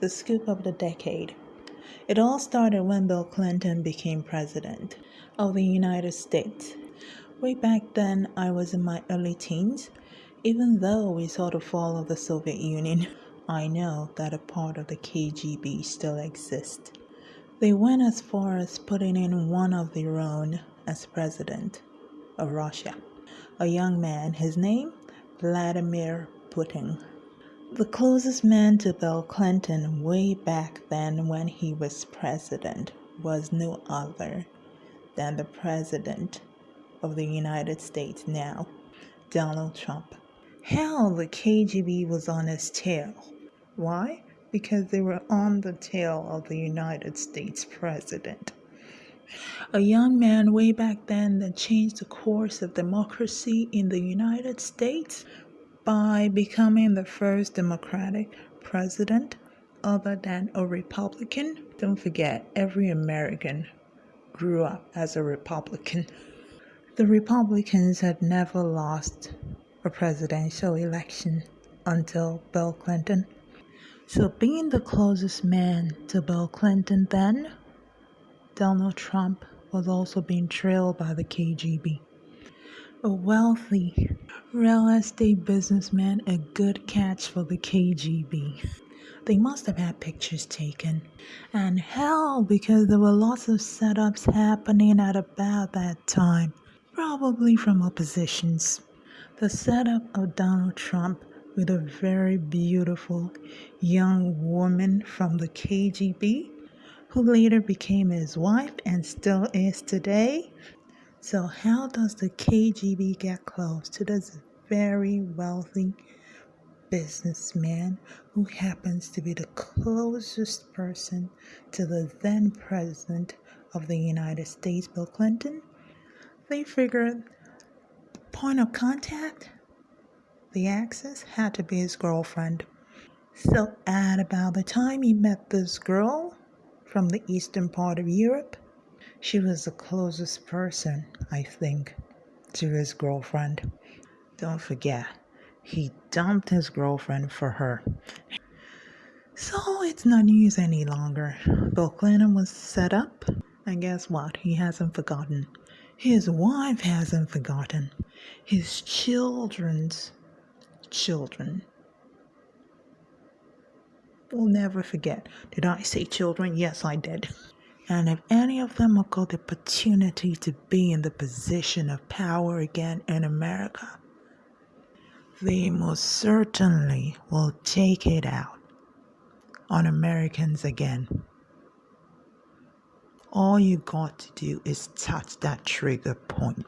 The scoop of the decade. It all started when Bill Clinton became president of the United States. Way back then, I was in my early teens. Even though we saw the fall of the Soviet Union, I know that a part of the KGB still exists. They went as far as putting in one of their own as president of Russia, a young man, his name Vladimir Putin. The closest man to Bill Clinton way back then when he was president was no other than the president of the United States now, Donald Trump. Hell, the KGB was on his tail. Why? Because they were on the tail of the United States president. A young man way back then that changed the course of democracy in the United States by becoming the first Democratic president other than a Republican. Don't forget, every American grew up as a Republican. The Republicans had never lost a presidential election until Bill Clinton. So, being the closest man to Bill Clinton then, Donald Trump was also being trailed by the KGB a wealthy real estate businessman a good catch for the KGB. They must have had pictures taken. And hell, because there were lots of setups happening at about that time, probably from oppositions. The setup of Donald Trump with a very beautiful young woman from the KGB who later became his wife and still is today. So, how does the KGB get close to this very wealthy businessman who happens to be the closest person to the then president of the United States, Bill Clinton? They figured point of contact, the access, had to be his girlfriend. So, at about the time he met this girl from the eastern part of Europe, she was the closest person, I think, to his girlfriend. Don't forget, he dumped his girlfriend for her. So it's not news any longer. Bill Clinton was set up, and guess what? He hasn't forgotten. His wife hasn't forgotten. His children's children will never forget. Did I say children? Yes, I did. And if any of them have got the opportunity to be in the position of power again in America, they most certainly will take it out on Americans again. All you got to do is touch that trigger point.